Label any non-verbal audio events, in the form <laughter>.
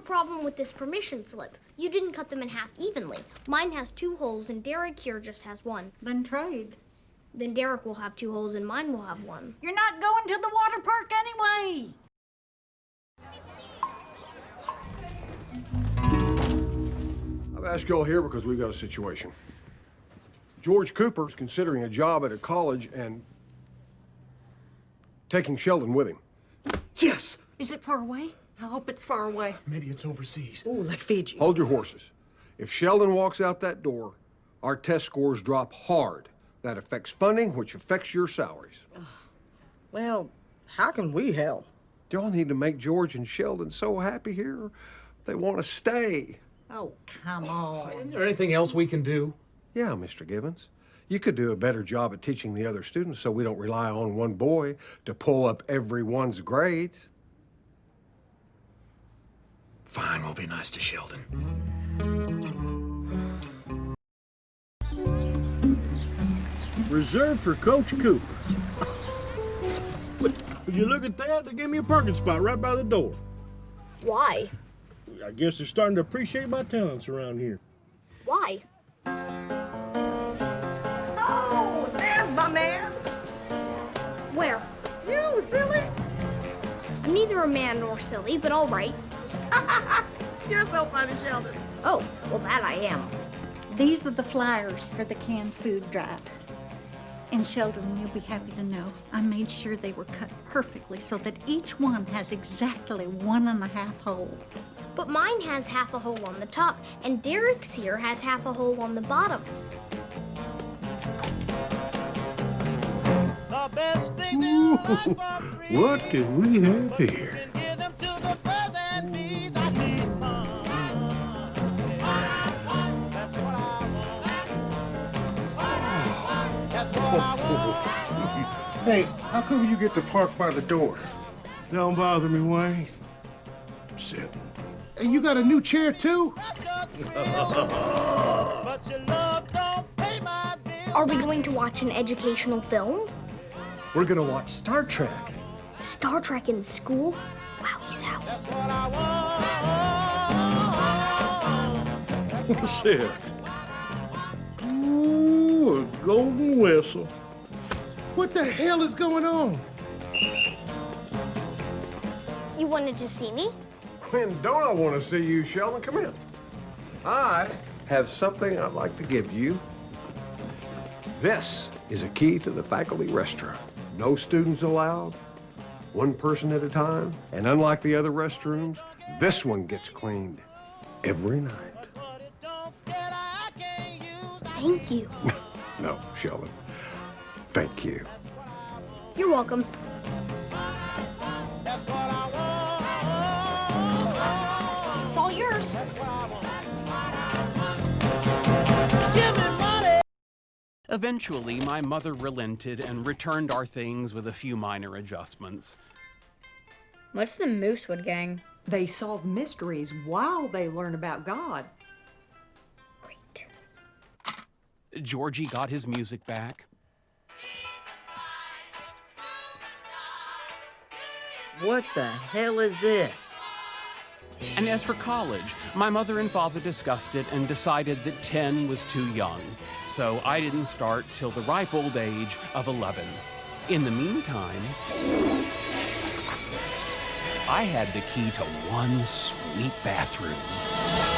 a problem with this permission slip. You didn't cut them in half evenly. Mine has two holes and Derek here just has one. Then trade. Then Derek will have two holes and mine will have one. You're not going to the water park anyway. I've asked you all here because we've got a situation. George Cooper's considering a job at a college and taking Sheldon with him. Yes! Is it far away? I hope it's far away. Maybe it's overseas. Oh, like Fiji. Hold your horses. If Sheldon walks out that door, our test scores drop hard. That affects funding, which affects your salaries. Well, how can we help? Y'all need to make George and Sheldon so happy here. They want to stay. Oh, come on. Isn't there anything else we can do? Yeah, Mr. Gibbons. You could do a better job at teaching the other students so we don't rely on one boy to pull up everyone's grades. Fine, we'll be nice to Sheldon. Reserved for Coach Cooper. Would you look at that? They gave me a parking spot right by the door. Why? I guess they're starting to appreciate my talents around here. Why? Oh, there's my man. Where? You silly. I'm neither a man nor silly, but all right. You're so funny, Sheldon. Oh, well, that I am. These are the flyers for the canned food drive. And Sheldon, you'll be happy to know I made sure they were cut perfectly so that each one has exactly one and a half holes. But mine has half a hole on the top, and Derek's here has half a hole on the bottom. The best things in life are <laughs> free. What do we have here? <laughs> Hey, how come you get to park by the door? Don't bother me, Wayne. Sit. Hey, you got a new chair too? But your love don't pay my bills. Are we going to watch an educational film? We're gonna watch Star Trek. Star Trek in school? Wow, he's out. That's <laughs> what I want. Sit. Ooh, a golden whistle. What the hell is going on? You wanted to see me? When don't I want to see you, Sheldon? Come in. I have something I'd like to give you. This is a key to the faculty restroom. No students allowed, one person at a time, and unlike the other restrooms, this one gets cleaned every night. But it don't get I can't use. Thank you. <laughs> No, Sheldon. Thank you. You're welcome. That's what I want. It's all yours. Give me money. Eventually, my mother relented and returned our things with a few minor adjustments. What's the Moosewood Gang? They solve mysteries while they learn about God. Georgie got his music back. What the hell is this? And as for college, my mother and father discussed it and decided that 10 was too young. So I didn't start till the ripe old age of 11. In the meantime, I had the key to one sweet bathroom.